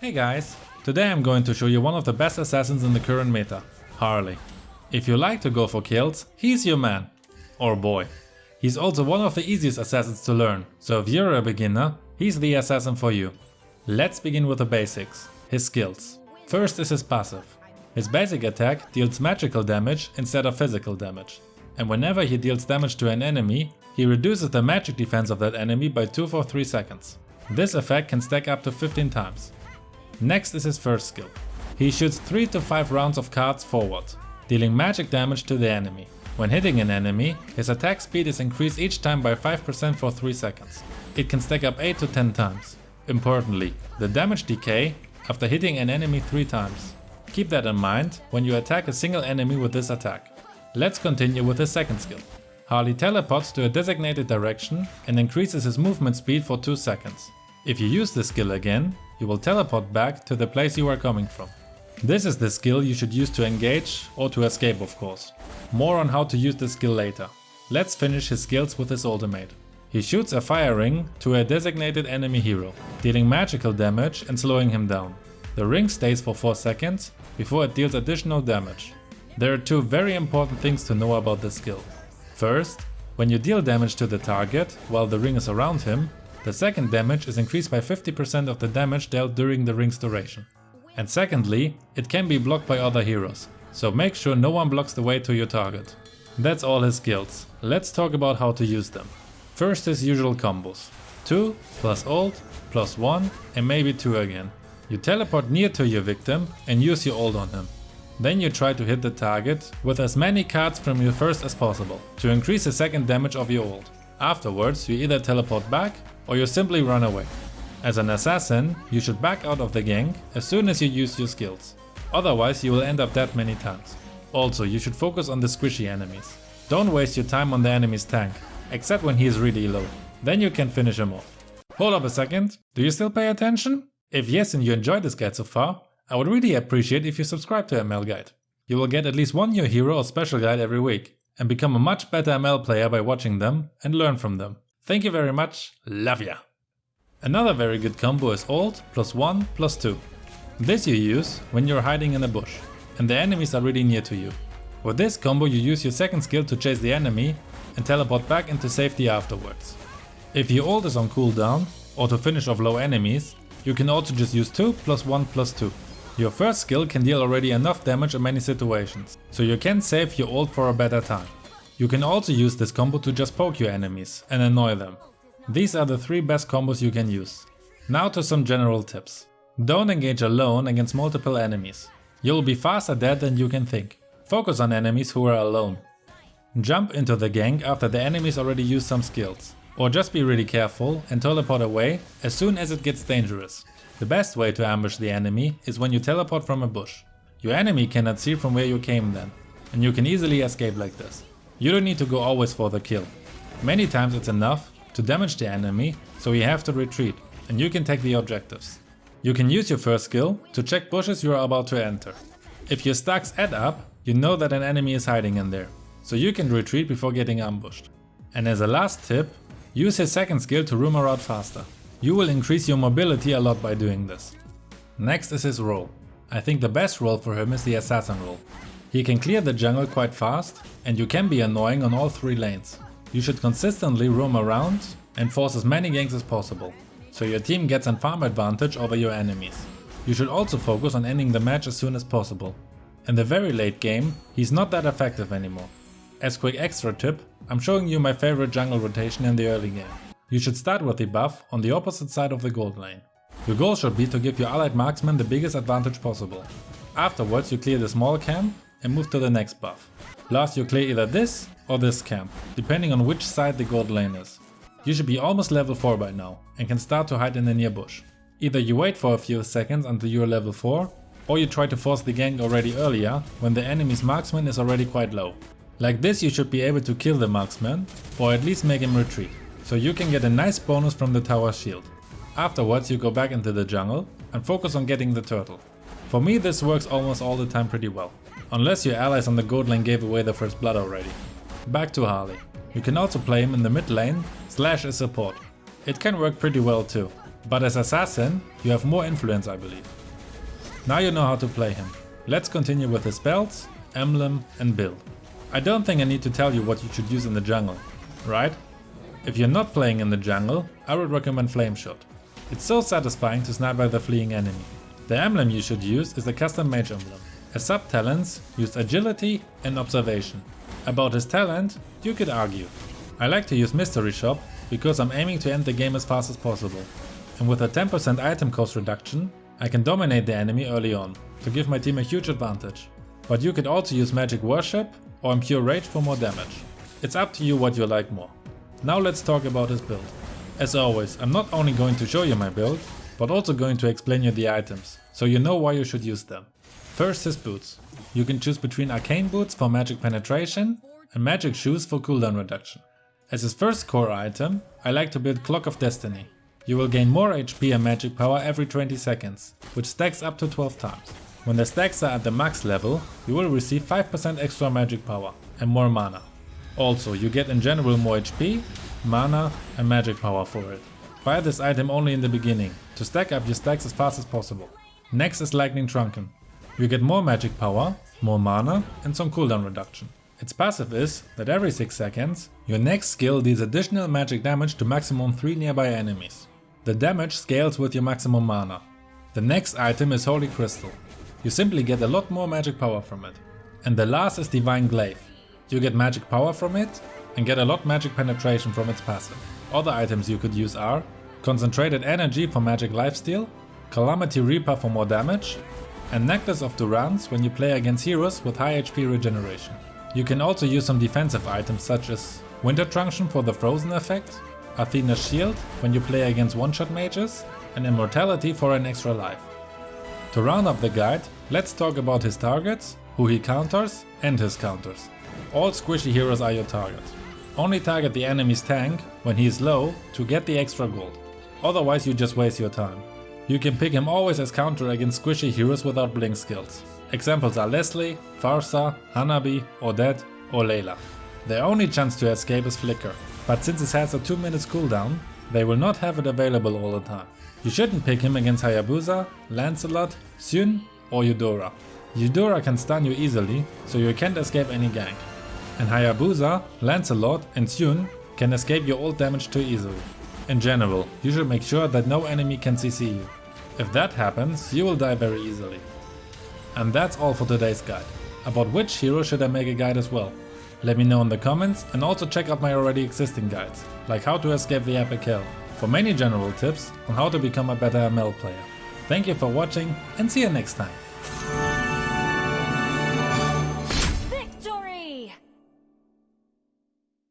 Hey guys, today I'm going to show you one of the best assassins in the current meta, Harley. If you like to go for kills, he's your man. Or boy. He's also one of the easiest assassins to learn, so if you're a beginner, he's the assassin for you. Let's begin with the basics, his skills. First is his passive. His basic attack deals magical damage instead of physical damage. And whenever he deals damage to an enemy, he reduces the magic defense of that enemy by 2 for 3 seconds. This effect can stack up to 15 times. Next is his first skill. He shoots 3 to 5 rounds of cards forward, dealing magic damage to the enemy. When hitting an enemy, his attack speed is increased each time by 5% for 3 seconds. It can stack up 8 to 10 times. Importantly, the damage decay after hitting an enemy 3 times. Keep that in mind when you attack a single enemy with this attack. Let's continue with his second skill. Harley teleports to a designated direction and increases his movement speed for 2 seconds. If you use this skill again, you will teleport back to the place you are coming from. This is the skill you should use to engage or to escape of course. More on how to use this skill later. Let's finish his skills with his ultimate. He shoots a fire ring to a designated enemy hero, dealing magical damage and slowing him down. The ring stays for 4 seconds before it deals additional damage. There are two very important things to know about this skill. First, when you deal damage to the target while the ring is around him, the second damage is increased by 50% of the damage dealt during the ring's duration. And secondly, it can be blocked by other heroes, so make sure no one blocks the way to your target. That's all his skills, let's talk about how to use them. First his usual combos. 2 plus ult plus 1 and maybe 2 again. You teleport near to your victim and use your ult on him. Then you try to hit the target with as many cards from your first as possible to increase the second damage of your ult. Afterwards you either teleport back or you simply run away. As an assassin, you should back out of the gank as soon as you use your skills. Otherwise you will end up dead many times. Also, you should focus on the squishy enemies. Don't waste your time on the enemy's tank, except when he is really low. Then you can finish him off. Hold up a second, do you still pay attention? If yes and you enjoyed this guide so far, I would really appreciate if you subscribe to ML Guide. You will get at least one new hero or special guide every week and become a much better ML player by watching them and learn from them. Thank you very much, love ya! Another very good combo is ult plus 1 plus 2. This you use when you're hiding in a bush and the enemies are really near to you. With this combo you use your second skill to chase the enemy and teleport back into safety afterwards. If your ult is on cooldown or to finish off low enemies, you can also just use 2 plus 1 plus 2. Your first skill can deal already enough damage in many situations, so you can save your ult for a better time. You can also use this combo to just poke your enemies and annoy them. These are the 3 best combos you can use. Now to some general tips. Don't engage alone against multiple enemies. You'll be faster dead than you can think. Focus on enemies who are alone. Jump into the gank after the enemies already used some skills. Or just be really careful and teleport away as soon as it gets dangerous. The best way to ambush the enemy is when you teleport from a bush. Your enemy cannot see from where you came then, and you can easily escape like this. You don't need to go always for the kill. Many times it's enough to damage the enemy, so you have to retreat, and you can take the objectives. You can use your first skill to check bushes you are about to enter. If your stacks add up, you know that an enemy is hiding in there, so you can retreat before getting ambushed. And as a last tip, use his second skill to roam around faster. You will increase your mobility a lot by doing this. Next is his role. I think the best role for him is the assassin role. He can clear the jungle quite fast and you can be annoying on all three lanes. You should consistently roam around and force as many ganks as possible, so your team gets an farm advantage over your enemies. You should also focus on ending the match as soon as possible. In the very late game, he's not that effective anymore. As quick extra tip, I'm showing you my favorite jungle rotation in the early game. You should start with the buff on the opposite side of the gold lane. Your goal should be to give your allied marksman the biggest advantage possible. Afterwards you clear the small camp and move to the next buff. Last you clear either this or this camp, depending on which side the gold lane is. You should be almost level 4 by now and can start to hide in the near bush. Either you wait for a few seconds until you are level 4 or you try to force the gank already earlier when the enemy's marksman is already quite low. Like this you should be able to kill the marksman or at least make him retreat, so you can get a nice bonus from the tower shield. Afterwards you go back into the jungle and focus on getting the turtle. For me this works almost all the time pretty well. Unless your allies on the gold lane gave away the first blood already. Back to Harley. You can also play him in the mid lane slash as support. It can work pretty well too. But as assassin, you have more influence I believe. Now you know how to play him. Let's continue with his spells, emblem and build. I don't think I need to tell you what you should use in the jungle, right? If you're not playing in the jungle, I would recommend Flame Shot. It's so satisfying to snipe by the fleeing enemy. The emblem you should use is the custom mage emblem. As sub-talents, use agility and observation. About his talent, you could argue. I like to use mystery shop because I'm aiming to end the game as fast as possible. And with a 10% item cost reduction, I can dominate the enemy early on, to give my team a huge advantage. But you could also use magic worship or impure rage for more damage. It's up to you what you like more. Now let's talk about his build. As always, I'm not only going to show you my build, but also going to explain you the items, so you know why you should use them. First his boots. You can choose between arcane boots for magic penetration and magic shoes for cooldown reduction. As his first core item, I like to build Clock of Destiny. You will gain more HP and magic power every 20 seconds, which stacks up to 12 times. When the stacks are at the max level, you will receive 5% extra magic power and more mana. Also, you get in general more HP, mana and magic power for it. Buy this item only in the beginning, to stack up your stacks as fast as possible. Next is Lightning Truncheon. You get more magic power, more mana and some cooldown reduction. Its passive is that every 6 seconds, your next skill deals additional magic damage to maximum 3 nearby enemies. The damage scales with your maximum mana. The next item is Holy Crystal. You simply get a lot more magic power from it. And the last is Divine Glaive. You get magic power from it and get a lot magic penetration from its passive. Other items you could use are Concentrated Energy for magic lifesteal, Calamity Reaper for more damage, and Necklace of Durance when you play against heroes with high HP regeneration. You can also use some defensive items such as Winter Truncheon for the frozen effect, Athena's Shield when you play against one-shot mages, and Immortality for an extra life. To round up the guide, let's talk about his targets, who he counters and his counters. All squishy heroes are your target. Only target the enemy's tank when he is low to get the extra gold. Otherwise you just waste your time. You can pick him always as counter against squishy heroes without blink skills. Examples are Leslie, Pharsa, Hanabi, Odette or Layla. Their only chance to escape is Flicker, but since it has a 2 minutes cooldown, they will not have it available all the time. You shouldn't pick him against Hayabusa, Lancelot, Xun or Eudora. Eudora can stun you easily, so you can't escape any gank and Hayabusa, Lancelot and Xun can escape your ult damage too easily. In general, you should make sure that no enemy can CC you. If that happens, you will die very easily. And that's all for today's guide. About which hero should I make a guide as well? Let me know in the comments and also check out my already existing guides, like how to escape the epic kill, for many general tips on how to become a better ML player. Thank you for watching and see you next time.